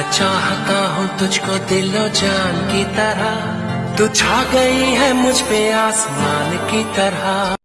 मैं चाहता हूँ तुझको दिलो जान की तरह। तू छा गई है मुझ पे आसमान की तरह।